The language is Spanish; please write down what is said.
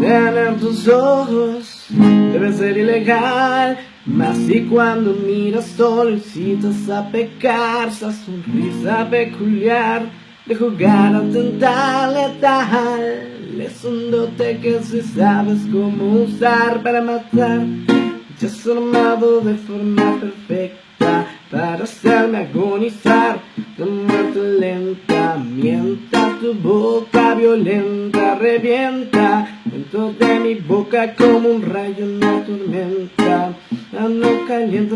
tener tus ojos debe ser ilegal. Más si cuando miras solo a pecar Esa sonrisa peculiar de jugar a tentar letal. Es un dote que si sabes cómo usar para matar Ya has armado de forma perfecta Para hacerme agonizar de muerte lenta. Mienta tu boca violenta, revienta Dentro de mi boca como un rayo en la tormenta. No calienta